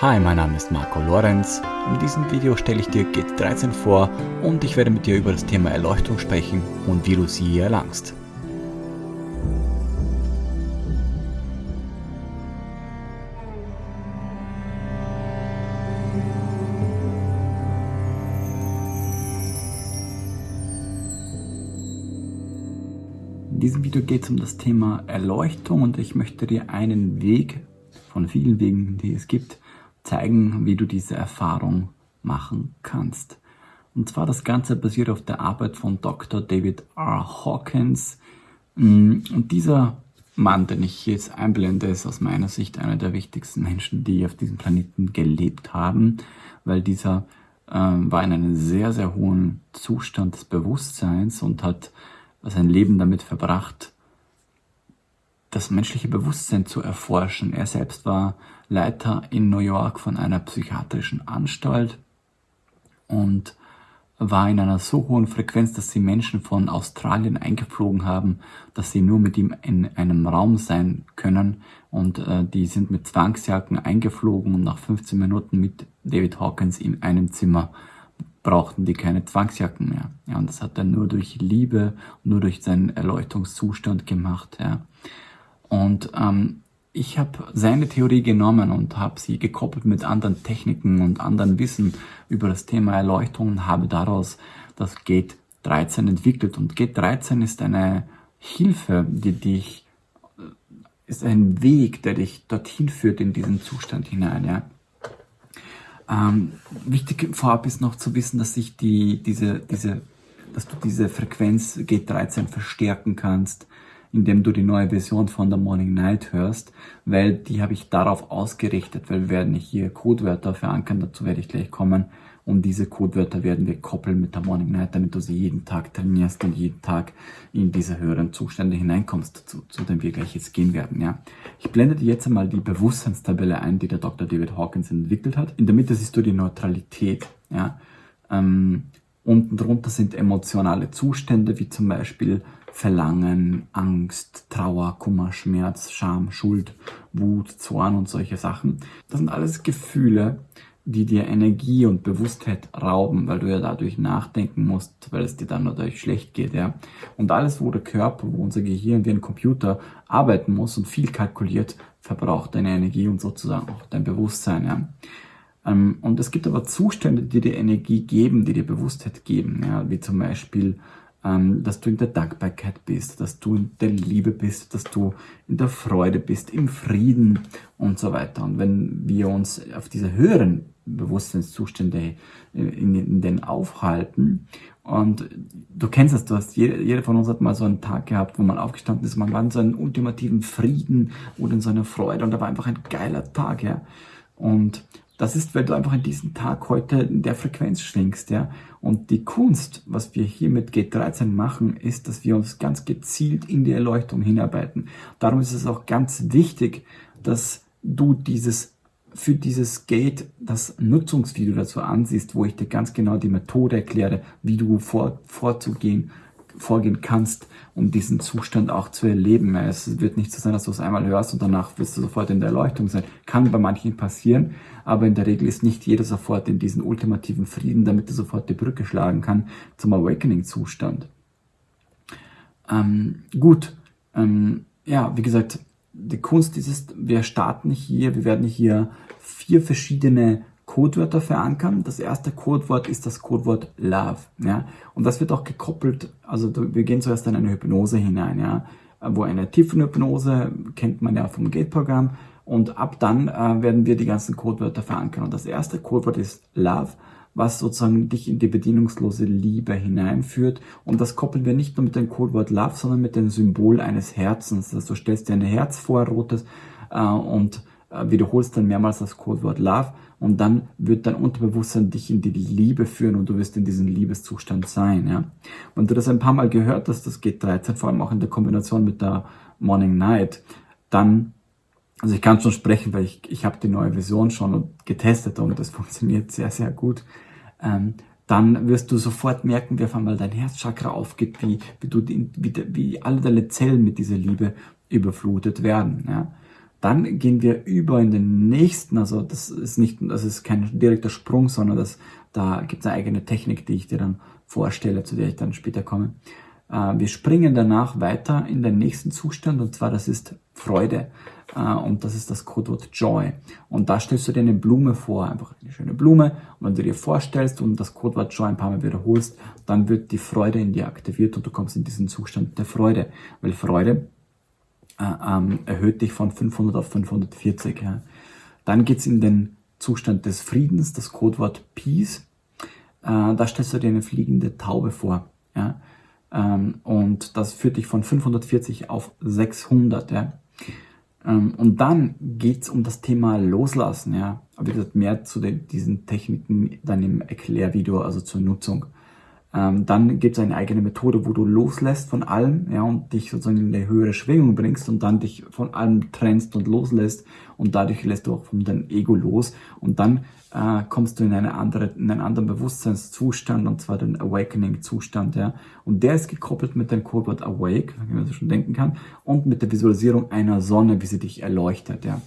Hi, mein Name ist Marco Lorenz. In diesem Video stelle ich dir GT13 vor und ich werde mit dir über das Thema Erleuchtung sprechen und wie du sie erlangst. In diesem Video geht es um das Thema Erleuchtung und ich möchte dir einen Weg von vielen Wegen, die es gibt, zeigen, wie du diese Erfahrung machen kannst. Und zwar das Ganze basiert auf der Arbeit von Dr. David R. Hawkins. Mm, und dieser Mann, den ich jetzt einblende, ist aus meiner Sicht einer der wichtigsten Menschen, die auf diesem Planeten gelebt haben, weil dieser äh, war in einem sehr, sehr hohen Zustand des Bewusstseins und hat sein Leben damit verbracht, das menschliche Bewusstsein zu erforschen. Er selbst war Leiter in New York von einer psychiatrischen Anstalt und war in einer so hohen Frequenz, dass sie Menschen von Australien eingeflogen haben, dass sie nur mit ihm in einem Raum sein können. Und äh, die sind mit Zwangsjacken eingeflogen und nach 15 Minuten mit David Hawkins in einem Zimmer brauchten die keine Zwangsjacken mehr. Ja, und das hat er nur durch Liebe, nur durch seinen Erleuchtungszustand gemacht. Ja. Und ähm, ich habe seine Theorie genommen und habe sie gekoppelt mit anderen Techniken und anderen Wissen über das Thema Erleuchtung und habe daraus das Gate 13 entwickelt. Und Gate 13 ist eine Hilfe, die dich, äh, ist ein Weg, der dich dorthin führt in diesen Zustand hinein. Ja. Ähm, wichtig vorab ist noch zu wissen, dass sich die, diese, diese, dass du diese Frequenz Gate 13 verstärken kannst indem du die neue Version von der Morning Night hörst, weil die habe ich darauf ausgerichtet, weil wir werden hier Codewörter verankern, dazu werde ich gleich kommen. Und diese Codewörter werden wir koppeln mit der Morning Night, damit du sie jeden Tag trainierst und jeden Tag in diese höheren Zustände hineinkommst, zu, zu denen wir gleich jetzt gehen werden. Ja. Ich blende dir jetzt einmal die Bewusstseinstabelle ein, die der Dr. David Hawkins entwickelt hat. In der Mitte siehst du die Neutralität. Ja. Ähm, unten drunter sind emotionale Zustände, wie zum Beispiel Verlangen, Angst, Trauer, Kummer, Schmerz, Scham, Schuld, Wut, Zorn und solche Sachen. Das sind alles Gefühle, die dir Energie und Bewusstheit rauben, weil du ja dadurch nachdenken musst, weil es dir dann dadurch schlecht geht, ja. Und alles, wo der Körper, wo unser Gehirn wie ein Computer arbeiten muss und viel kalkuliert, verbraucht deine Energie und sozusagen auch dein Bewusstsein, ja. Ähm, und es gibt aber Zustände, die dir Energie geben, die dir Bewusstheit geben, ja, wie zum Beispiel dass du in der Dankbarkeit bist, dass du in der Liebe bist, dass du in der Freude bist, im Frieden und so weiter. Und wenn wir uns auf diese höheren Bewusstseinszustände äh, in, in den aufhalten und du kennst es, du hast, jeder, jeder von uns hat mal so einen Tag gehabt, wo man aufgestanden ist, man war in so einem ultimativen Frieden oder in so einer Freude und da war einfach ein geiler Tag, ja. Und das ist, weil du einfach in diesem Tag heute in der Frequenz schwingst, ja. Und die Kunst, was wir hier mit G13 machen, ist, dass wir uns ganz gezielt in die Erleuchtung hinarbeiten. Darum ist es auch ganz wichtig, dass du dieses für dieses Gate das Nutzungsvideo dazu ansiehst, wo ich dir ganz genau die Methode erkläre, wie du vor, vorzugehen vorgehen kannst, um diesen Zustand auch zu erleben. Es wird nicht so sein, dass du es einmal hörst und danach wirst du sofort in der Erleuchtung sein. Kann bei manchen passieren, aber in der Regel ist nicht jeder sofort in diesen ultimativen Frieden, damit er sofort die Brücke schlagen kann zum Awakening-Zustand. Ähm, gut, ähm, ja, wie gesagt, die Kunst ist wir starten hier, wir werden hier vier verschiedene Codewörter verankern. Das erste Codewort ist das Codewort Love. Ja? Und das wird auch gekoppelt, also wir gehen zuerst in eine Hypnose hinein, ja? wo eine Tiefenhypnose, kennt man ja vom Gate-Programm, und ab dann äh, werden wir die ganzen Codewörter verankern. Und das erste Codewort ist Love, was sozusagen dich in die bedienungslose Liebe hineinführt. Und das koppeln wir nicht nur mit dem Codewort Love, sondern mit dem Symbol eines Herzens. Also du stellst dir ein Herz vor, rotes, äh, und wiederholst dann mehrmals das Codewort Love und dann wird dein Unterbewusstsein dich in die Liebe führen und du wirst in diesem Liebeszustand sein. Ja? Und du das ein paar Mal gehört hast, das geht 13, vor allem auch in der Kombination mit der Morning Night, dann, also ich kann schon sprechen, weil ich, ich habe die neue Version schon getestet und das funktioniert sehr, sehr gut. Ähm, dann wirst du sofort merken, wie auf einmal dein Herzchakra aufgeht, wie, wie, du, wie, wie alle deine Zellen mit dieser Liebe überflutet werden. Ja? Dann gehen wir über in den nächsten, also das ist nicht, das ist kein direkter Sprung, sondern das, da gibt es eine eigene Technik, die ich dir dann vorstelle, zu der ich dann später komme. Äh, wir springen danach weiter in den nächsten Zustand und zwar das ist Freude äh, und das ist das Codewort Joy. Und da stellst du dir eine Blume vor, einfach eine schöne Blume und wenn du dir vorstellst und das Codewort Joy ein paar Mal wiederholst, dann wird die Freude in dir aktiviert und du kommst in diesen Zustand der Freude, weil Freude ähm, erhöht dich von 500 auf 540. Ja. Dann geht's in den Zustand des Friedens, das Codewort Peace. Äh, da stellst du dir eine fliegende Taube vor. Ja. Ähm, und das führt dich von 540 auf 600. Ja. Ähm, und dann geht's um das Thema Loslassen. Ja. Aber wie gesagt, mehr zu den, diesen Techniken dann im Erklärvideo, also zur Nutzung. Ähm, dann gibt es eine eigene Methode, wo du loslässt von allem ja, und dich sozusagen in eine höhere Schwingung bringst und dann dich von allem trennst und loslässt und dadurch lässt du auch von deinem Ego los und dann äh, kommst du in, eine andere, in einen anderen Bewusstseinszustand und zwar den Awakening-Zustand. Ja. Und der ist gekoppelt mit dem Codewort Awake, wie man so schon denken kann, und mit der Visualisierung einer Sonne, wie sie dich erleuchtet. Ja.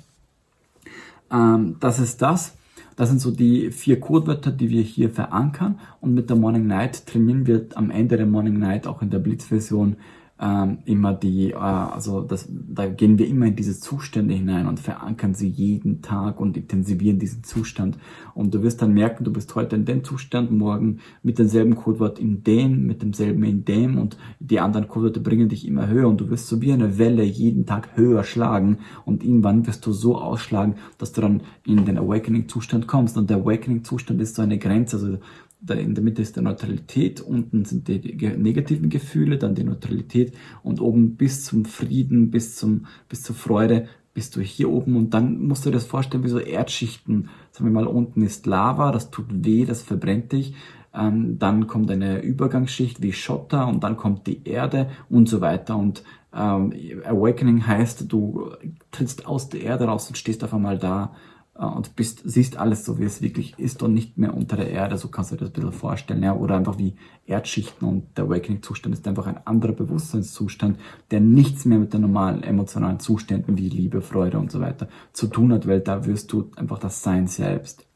Ähm, das ist das. Das sind so die vier Codewörter, die wir hier verankern. Und mit der Morning Night trainieren wir am Ende der Morning Night auch in der Blitz-Version ähm, immer die, äh, also das, da gehen wir immer in diese Zustände hinein und verankern sie jeden Tag und intensivieren diesen Zustand. Und du wirst dann merken, du bist heute in dem Zustand, morgen mit demselben Codewort in dem, mit demselben in dem und die anderen Codewörter bringen dich immer höher und du wirst so wie eine Welle jeden Tag höher schlagen und irgendwann wirst du so ausschlagen, dass du dann in den Awakening-Zustand kommst. Und der Awakening-Zustand ist so eine Grenze, also in der Mitte ist die Neutralität, unten sind die negativen Gefühle, dann die Neutralität und oben bis zum Frieden, bis, zum, bis zur Freude bist du hier oben und dann musst du dir das vorstellen wie so Erdschichten. Sagen wir mal, unten ist Lava, das tut weh, das verbrennt dich. Ähm, dann kommt eine Übergangsschicht wie Schotter und dann kommt die Erde und so weiter. Und ähm, Awakening heißt, du trittst aus der Erde raus und stehst auf einmal da und bist, siehst alles so, wie es wirklich ist und nicht mehr unter der Erde, so kannst du dir das ein bisschen vorstellen, ja, oder einfach wie Erdschichten und der Awakening-Zustand ist einfach ein anderer Bewusstseinszustand, der nichts mehr mit den normalen emotionalen Zuständen wie Liebe, Freude und so weiter zu tun hat, weil da wirst du einfach das Sein selbst.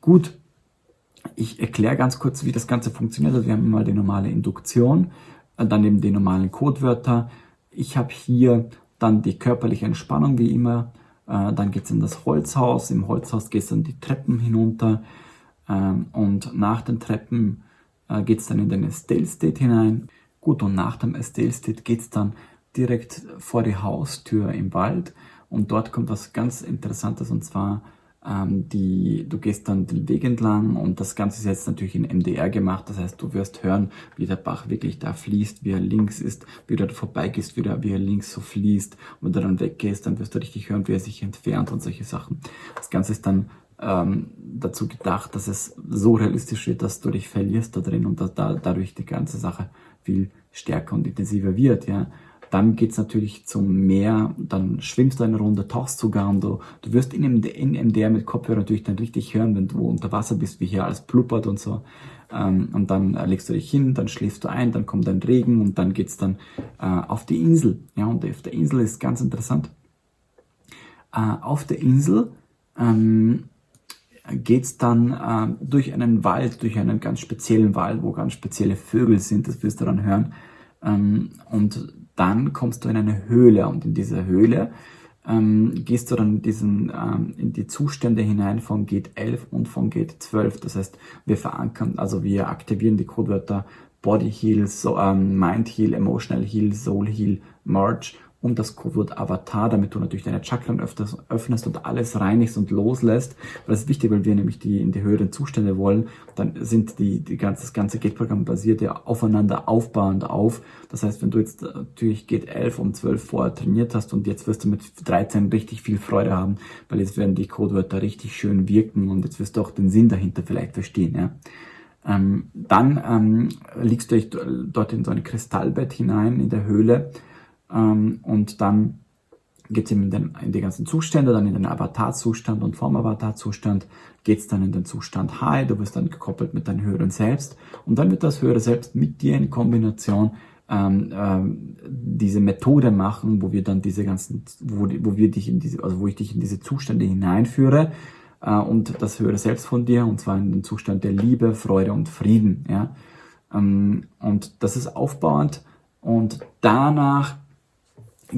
Gut, ich erkläre ganz kurz, wie das Ganze funktioniert. Also wir haben mal die normale Induktion, äh, dann eben die normalen Codewörter. Ich habe hier dann die körperliche Entspannung wie immer, äh, dann geht es in das Holzhaus. Im Holzhaus geht es dann die Treppen hinunter. Ähm, und nach den Treppen äh, geht es dann in den Estelle State hinein. Gut, und nach dem Estelle State geht es dann direkt vor die Haustür im Wald. Und dort kommt was ganz Interessantes und zwar ähm, die, du gehst dann den Weg entlang und das Ganze ist jetzt natürlich in MDR gemacht. Das heißt, du wirst hören, wie der Bach wirklich da fließt, wie er links ist, wie du da vorbeigehst, wie, wie er links so fließt. Und wenn du dann weggehst, dann wirst du richtig hören, wie er sich entfernt und solche Sachen. Das Ganze ist dann ähm, dazu gedacht, dass es so realistisch wird, dass du dich verlierst da drin und dass da, dadurch die ganze Sache viel stärker und intensiver wird, ja. Dann geht's natürlich zum Meer, dann schwimmst du eine Runde, tauchst sogar und du, du wirst in, in MDR mit Kopfhörer natürlich dann richtig hören, wenn du unter Wasser bist, wie hier alles pluppert und so. Ähm, und dann äh, legst du dich hin, dann schläfst du ein, dann kommt ein Regen und dann geht's dann äh, auf die Insel. Ja, und auf der Insel ist ganz interessant. Äh, auf der Insel ähm, geht's dann äh, durch einen Wald, durch einen ganz speziellen Wald, wo ganz spezielle Vögel sind, das wirst du dann hören. Ähm, und dann kommst du in eine Höhle und in dieser Höhle ähm, gehst du dann in, diesen, ähm, in die Zustände hinein von Gate 11 und von Gate 12. Das heißt, wir verankern, also wir aktivieren die Codewörter Body Heal, so, ähm, Mind Heal, Emotional Heal, Soul Heal, Merge und das Codewort Avatar, damit du natürlich deine Chakren öfters, öffnest und alles reinigst und loslässt. Weil das ist wichtig, weil wir nämlich die in die höheren Zustände wollen. Dann sind die, die ganze, das ganze Gate-Programm basiert ja aufeinander aufbauend auf. Das heißt, wenn du jetzt natürlich Gate 11 um 12 vorher trainiert hast und jetzt wirst du mit 13 richtig viel Freude haben, weil jetzt werden die Codewörter richtig schön wirken und jetzt wirst du auch den Sinn dahinter vielleicht verstehen, ja. Ähm, dann ähm, liegst du dort in so ein Kristallbett hinein in der Höhle ähm, und dann geht es eben in, den, in die ganzen Zustände, dann in den Avatar-Zustand und vom Avatar-Zustand geht es dann in den Zustand High, du wirst dann gekoppelt mit deinem höheren Selbst und dann wird das höhere Selbst mit dir in Kombination ähm, ähm, diese Methode machen, wo wir dann diese ganzen, wo, wo wir dich in diese, also wo ich dich in diese Zustände hineinführe äh, und das höre selbst von dir und zwar in den Zustand der Liebe, Freude und Frieden. Ja, ähm, und das ist aufbauend und danach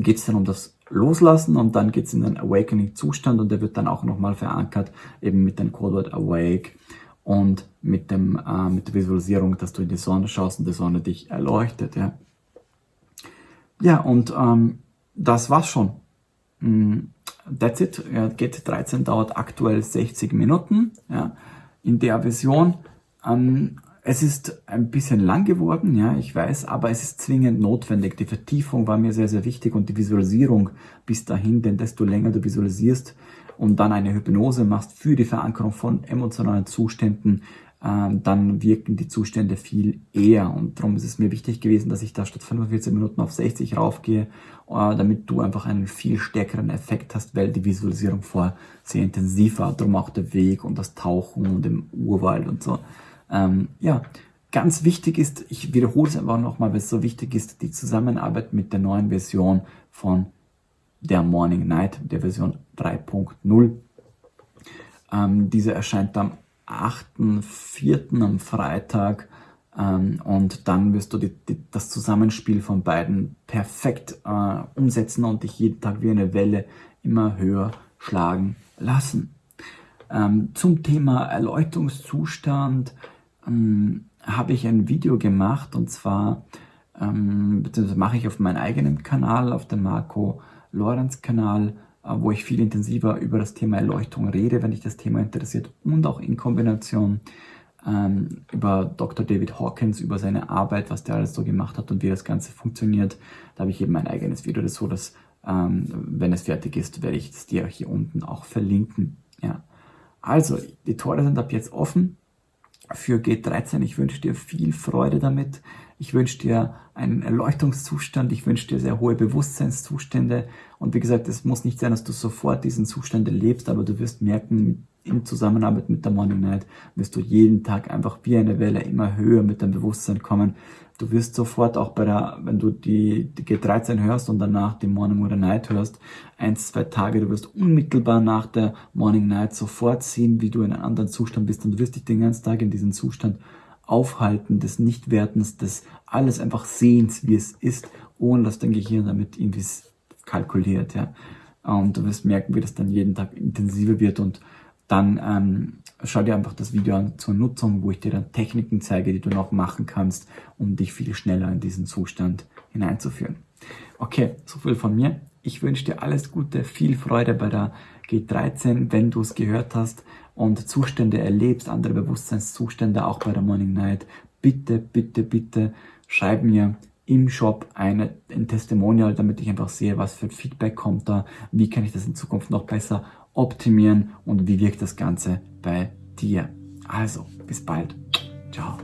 geht es dann um das Loslassen und dann geht es in den Awakening-Zustand und der wird dann auch nochmal verankert eben mit dem Codewort Awake und mit, dem, äh, mit der Visualisierung, dass du in die Sonne schaust und die Sonne dich erleuchtet. Ja, ja und ähm, das war's schon. Mm, that's it. Ja, GT13 dauert aktuell 60 Minuten ja, in der Version. Ähm, es ist ein bisschen lang geworden, ja, ich weiß, aber es ist zwingend notwendig. Die Vertiefung war mir sehr, sehr wichtig und die Visualisierung bis dahin, denn desto länger du visualisierst, und dann eine Hypnose machst für die Verankerung von emotionalen Zuständen, ähm, dann wirken die Zustände viel eher. Und darum ist es mir wichtig gewesen, dass ich da statt 45 Minuten auf 60 raufgehe, äh, damit du einfach einen viel stärkeren Effekt hast, weil die Visualisierung vorher sehr intensiv war. Darum auch der Weg und das Tauchen und im Urwald und so. Ähm, ja, ganz wichtig ist, ich wiederhole es einfach nochmal, weil es so wichtig ist, die Zusammenarbeit mit der neuen Version von der Morning Night, der Version 3.0. Ähm, diese erscheint am 8.4. am Freitag ähm, und dann wirst du die, die, das Zusammenspiel von beiden perfekt äh, umsetzen und dich jeden Tag wie eine Welle immer höher schlagen lassen. Ähm, zum Thema Erleuchtungszustand ähm, habe ich ein Video gemacht und zwar ähm, mache ich auf meinem eigenen Kanal, auf dem Marco Lorenz-Kanal, äh, wo ich viel intensiver über das Thema Erleuchtung rede, wenn dich das Thema interessiert und auch in Kombination ähm, über Dr. David Hawkins, über seine Arbeit, was der alles so gemacht hat und wie das Ganze funktioniert. Da habe ich eben ein eigenes Video das so, dass ähm, wenn es fertig ist, werde ich es dir hier unten auch verlinken. Ja. Also, die Tore sind ab jetzt offen für G13. Ich wünsche dir viel Freude damit. Ich wünsche dir einen Erleuchtungszustand. Ich wünsche dir sehr hohe Bewusstseinszustände. Und wie gesagt, es muss nicht sein, dass du sofort diesen Zustand erlebst, aber du wirst merken, in Zusammenarbeit mit der Morning Night wirst du jeden Tag einfach wie eine Welle immer höher mit deinem Bewusstsein kommen. Du wirst sofort auch bei der, wenn du die, die G13 hörst und danach die Morning oder Night hörst, eins, zwei Tage, du wirst unmittelbar nach der Morning Night sofort sehen, wie du in einem anderen Zustand bist und du wirst dich den ganzen Tag in diesem Zustand aufhalten, des Nichtwertens, des alles einfach Sehens, wie es ist, ohne dass dein Gehirn damit irgendwie kalkuliert, ja. Und du wirst merken, wie das dann jeden Tag intensiver wird und dann ähm, schau dir einfach das Video an zur Nutzung, wo ich dir dann Techniken zeige, die du noch machen kannst, um dich viel schneller in diesen Zustand hineinzuführen. Okay, so viel von mir. Ich wünsche dir alles Gute, viel Freude bei der G13, wenn du es gehört hast und Zustände erlebst, andere Bewusstseinszustände auch bei der Morning Night. Bitte, bitte, bitte schreib mir im Shop eine, ein Testimonial, damit ich einfach sehe, was für Feedback kommt da, wie kann ich das in Zukunft noch besser optimieren und wie wirkt das Ganze bei dir. Also, bis bald. Ciao.